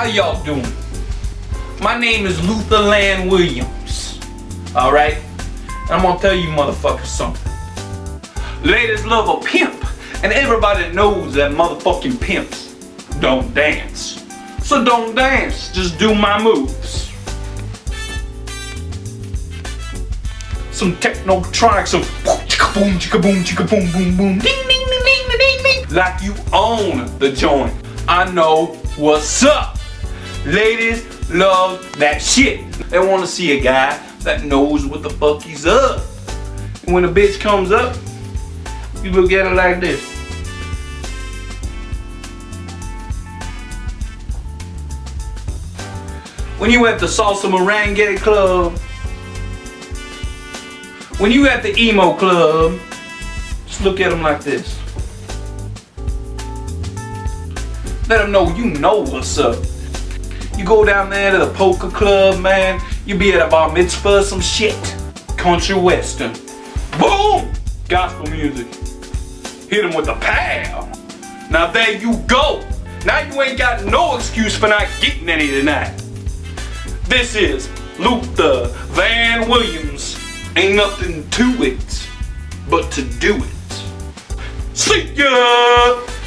How y'all doing? My name is Luther Land Williams. Alright? I'm gonna tell you motherfuckers something. Ladies love a pimp. And everybody knows that motherfucking pimps don't dance. So don't dance, just do my moves. Some technotronic, some chicka boom, chicka boom, chicka boom, boom, boom, ding, ding, ding, ding, ding, ding, like you own the joint. I know what's up. Ladies love that shit. They want to see a guy that knows what the fuck he's up. And when a bitch comes up, you look at her like this. When you at the salsa merengue club, when you at the emo club, just look at them like this. Let them know you know what's up. You go down there to the poker club, man. You be at a bar mitzvah, some shit. Country western. Boom! Gospel music. Hit him with a pow. Now there you go. Now you ain't got no excuse for not getting any tonight. This is Luther Van Williams. Ain't nothing to it but to do it. See ya!